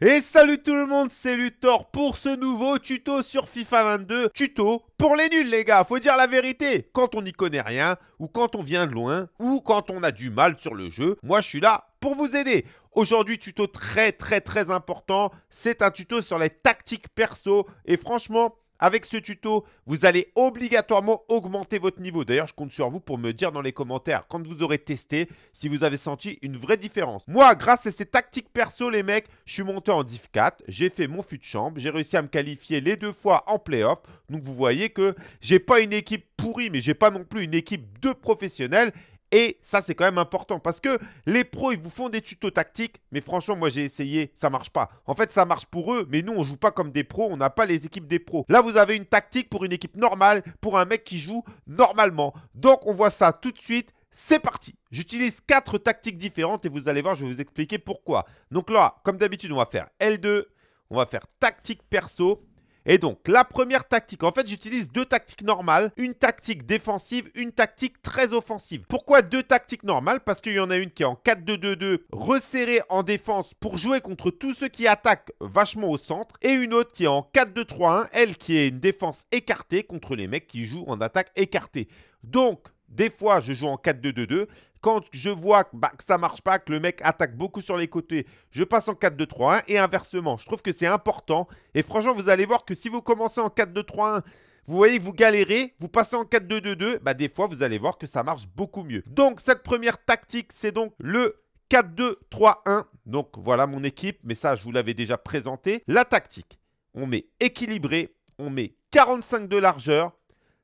Et salut tout le monde, c'est Luthor pour ce nouveau tuto sur FIFA 22. Tuto pour les nuls les gars, faut dire la vérité. Quand on n'y connaît rien, ou quand on vient de loin, ou quand on a du mal sur le jeu, moi je suis là pour vous aider. Aujourd'hui, tuto très très très important, c'est un tuto sur les tactiques perso. Et franchement, avec ce tuto, vous allez obligatoirement augmenter votre niveau. D'ailleurs, je compte sur vous pour me dire dans les commentaires, quand vous aurez testé, si vous avez senti une vraie différence. Moi, grâce à ces tactiques perso, les mecs, je suis monté en Div 4, j'ai fait mon fut de chambre, j'ai réussi à me qualifier les deux fois en playoff. Donc, vous voyez que j'ai pas une équipe pourrie, mais j'ai pas non plus une équipe de professionnels. Et ça, c'est quand même important parce que les pros, ils vous font des tutos tactiques. Mais franchement, moi, j'ai essayé, ça marche pas. En fait, ça marche pour eux, mais nous, on joue pas comme des pros. On n'a pas les équipes des pros. Là, vous avez une tactique pour une équipe normale, pour un mec qui joue normalement. Donc, on voit ça tout de suite. C'est parti J'utilise quatre tactiques différentes et vous allez voir, je vais vous expliquer pourquoi. Donc là, comme d'habitude, on va faire L2, on va faire tactique perso et donc, la première tactique, en fait, j'utilise deux tactiques normales, une tactique défensive, une tactique très offensive. Pourquoi deux tactiques normales? Parce qu'il y en a une qui est en 4-2-2-2, resserrée en défense pour jouer contre tous ceux qui attaquent vachement au centre, et une autre qui est en 4-2-3-1, elle qui est une défense écartée contre les mecs qui jouent en attaque écartée. Donc, des fois, je joue en 4-2-2-2 quand je vois bah, que ça ne marche pas, que le mec attaque beaucoup sur les côtés, je passe en 4-2-3-1 et inversement. Je trouve que c'est important. Et franchement, vous allez voir que si vous commencez en 4-2-3-1, vous voyez que vous galérez, vous passez en 4-2-2-2, bah des fois, vous allez voir que ça marche beaucoup mieux. Donc, cette première tactique, c'est donc le 4-2-3-1. Donc, voilà mon équipe, mais ça, je vous l'avais déjà présenté. La tactique, on met équilibré, on met 45 de largeur,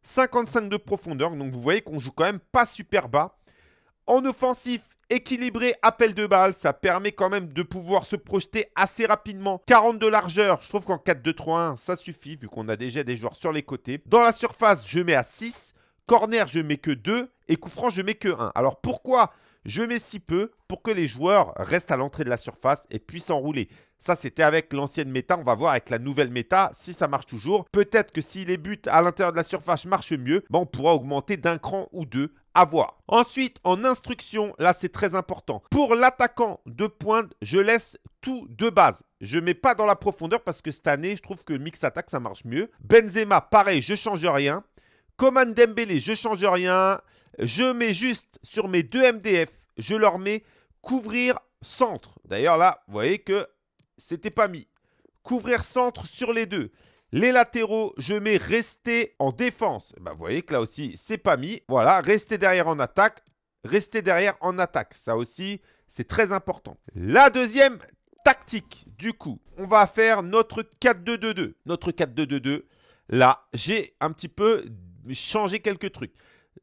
55 de profondeur. Donc, vous voyez qu'on joue quand même pas super bas. En offensif, équilibré, appel de balle, ça permet quand même de pouvoir se projeter assez rapidement. 40 de largeur, je trouve qu'en 4-2-3-1, ça suffit vu qu'on a déjà des joueurs sur les côtés. Dans la surface, je mets à 6. Corner, je mets que 2. Et coup franc, je mets que 1. Alors pourquoi je mets si peu pour que les joueurs restent à l'entrée de la surface et puissent enrouler. Ça, c'était avec l'ancienne méta. On va voir avec la nouvelle méta si ça marche toujours. Peut-être que si les buts à l'intérieur de la surface marchent mieux, ben, on pourra augmenter d'un cran ou deux à voir. Ensuite, en instruction, là c'est très important. Pour l'attaquant de pointe, je laisse tout de base. Je ne mets pas dans la profondeur parce que cette année, je trouve que mix attaque, ça marche mieux. Benzema, pareil, je change rien. Coman Dembélé, je change rien. Je mets juste sur mes deux MDF, je leur mets couvrir centre. D'ailleurs là, vous voyez que c'était pas mis. Couvrir centre sur les deux. Les latéraux, je mets rester en défense. Ben, vous voyez que là aussi, c'est pas mis. Voilà, rester derrière en attaque. Rester derrière en attaque. Ça aussi, c'est très important. La deuxième tactique, du coup, on va faire notre 4-2-2-2. Notre 4-2-2-2, là, j'ai un petit peu changé quelques trucs.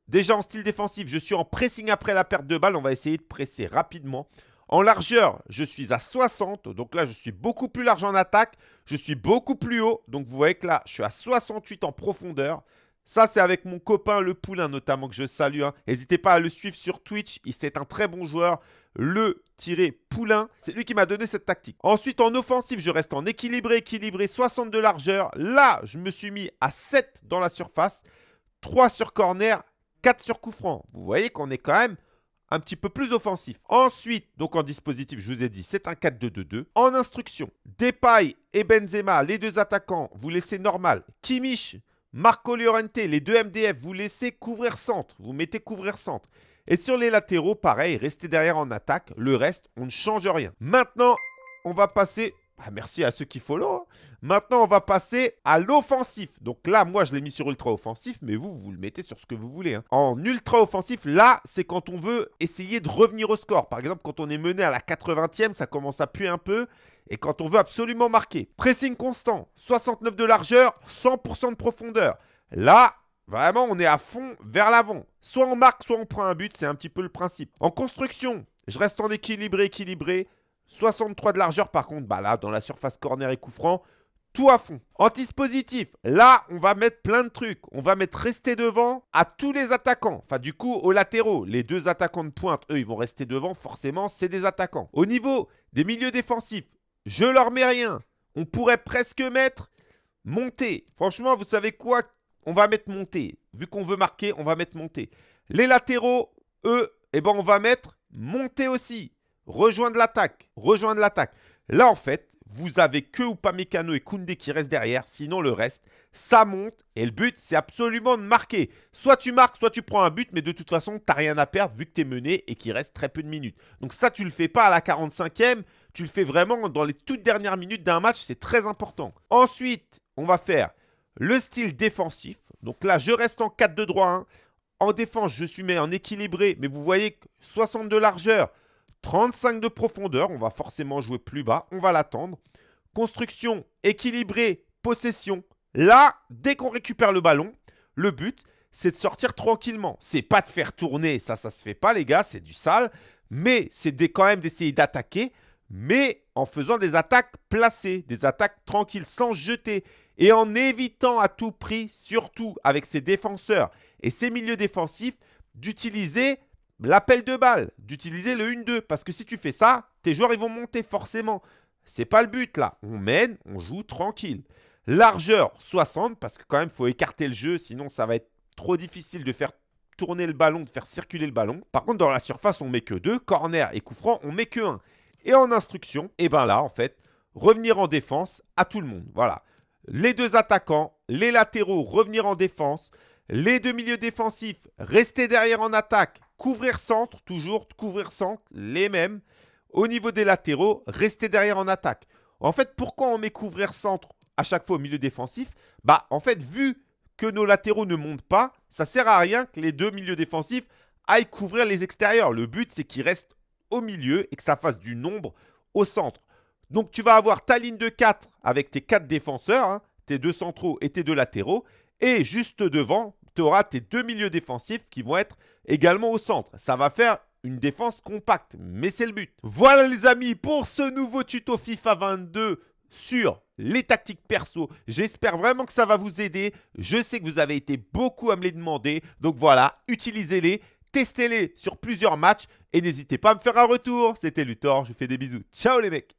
Déjà en style défensif, je suis en pressing après la perte de balle. On va essayer de presser rapidement. En largeur, je suis à 60. Donc là, je suis beaucoup plus large en attaque. Je suis beaucoup plus haut. Donc vous voyez que là, je suis à 68 en profondeur. Ça, c'est avec mon copain Le Poulain notamment que je salue. Hein. N'hésitez pas à le suivre sur Twitch. C'est un très bon joueur. Le-Poulain, c'est lui qui m'a donné cette tactique. Ensuite, en offensif, je reste en équilibré, équilibré, 60 de largeur. Là, je me suis mis à 7 dans la surface. 3 sur corner, 4 sur coup franc. Vous voyez qu'on est quand même un petit peu plus offensif. Ensuite, donc en dispositif, je vous ai dit, c'est un 4-2-2-2. En instruction, Depay et Benzema, les deux attaquants, vous laissez normal. Kimmich, Marco Llorente, les deux MDF, vous laissez couvrir centre. Vous mettez couvrir centre. Et sur les latéraux, pareil, restez derrière en attaque. Le reste, on ne change rien. Maintenant, on va passer ah, merci à ceux qui follow. Hein. Maintenant, on va passer à l'offensif. Donc là, moi, je l'ai mis sur ultra offensif, mais vous, vous le mettez sur ce que vous voulez. Hein. En ultra offensif, là, c'est quand on veut essayer de revenir au score. Par exemple, quand on est mené à la 80e, ça commence à puer un peu. Et quand on veut absolument marquer. Pressing constant, 69 de largeur, 100% de profondeur. Là, vraiment, on est à fond vers l'avant. Soit on marque, soit on prend un but. C'est un petit peu le principe. En construction, je reste en équilibré, équilibré. 63 de largeur par contre, bah là, dans la surface corner et coup franc, tout à fond. Anti-dispositif, là, on va mettre plein de trucs. On va mettre rester devant à tous les attaquants. Enfin, du coup, aux latéraux. Les deux attaquants de pointe, eux, ils vont rester devant. Forcément, c'est des attaquants. Au niveau des milieux défensifs, je leur mets rien. On pourrait presque mettre monter. Franchement, vous savez quoi? On va mettre monter. Vu qu'on veut marquer, on va mettre monter. Les latéraux, eux, eh ben, on va mettre monter aussi. Rejoindre l'attaque. Rejoindre l'attaque. Là, en fait, vous avez que Upamecano et Koundé qui restent derrière. Sinon, le reste, ça monte. Et le but, c'est absolument de marquer. Soit tu marques, soit tu prends un but. Mais de toute façon, tu n'as rien à perdre vu que tu es mené et qu'il reste très peu de minutes. Donc ça, tu ne le fais pas à la 45e. Tu le fais vraiment dans les toutes dernières minutes d'un match. C'est très important. Ensuite, on va faire le style défensif. Donc là, je reste en 4 de droit. Hein. En défense, je suis mis en équilibré. Mais vous voyez que 60 de largeur, 35 de profondeur. On va forcément jouer plus bas. On va l'attendre. Construction équilibrée, possession. Là, dès qu'on récupère le ballon, le but, c'est de sortir tranquillement. C'est pas de faire tourner, ça, ça se fait pas, les gars, c'est du sale. Mais c'est quand même d'essayer d'attaquer, mais en faisant des attaques placées, des attaques tranquilles, sans jeter. Et en évitant à tout prix, surtout avec ses défenseurs et ses milieux défensifs, d'utiliser l'appel de balle, d'utiliser le 1-2. Parce que si tu fais ça, tes joueurs ils vont monter forcément. C'est pas le but là. On mène, on joue tranquille. Largeur 60 parce que quand même il faut écarter le jeu sinon ça va être trop difficile de faire tourner le ballon, de faire circuler le ballon. Par contre dans la surface on met que 2, corner et coup franc on met que 1. Et en instruction, et eh ben là en fait, revenir en défense à tout le monde. Voilà. Les deux attaquants, les latéraux revenir en défense, les deux milieux défensifs rester derrière en attaque, couvrir centre, toujours couvrir centre, les mêmes. Au niveau des latéraux, rester derrière en attaque. En fait, pourquoi on met couvrir centre à chaque fois au milieu défensif? Bah, en fait, vu que nos latéraux ne montent pas, ça sert à rien que les deux milieux défensifs aillent couvrir les extérieurs. Le but, c'est qu'ils restent au milieu et que ça fasse du nombre au centre. Donc, tu vas avoir ta ligne de 4 avec tes 4 défenseurs, hein, tes deux centraux et tes deux latéraux. Et juste devant, tu auras tes deux milieux défensifs qui vont être également au centre. Ça va faire une défense compacte, mais c'est le but. Voilà les amis pour ce nouveau tuto FIFA 22 sur les tactiques perso. J'espère vraiment que ça va vous aider. Je sais que vous avez été beaucoup à me les demander. Donc voilà, utilisez-les, testez-les sur plusieurs matchs et n'hésitez pas à me faire un retour. C'était Luthor, je vous fais des bisous. Ciao les mecs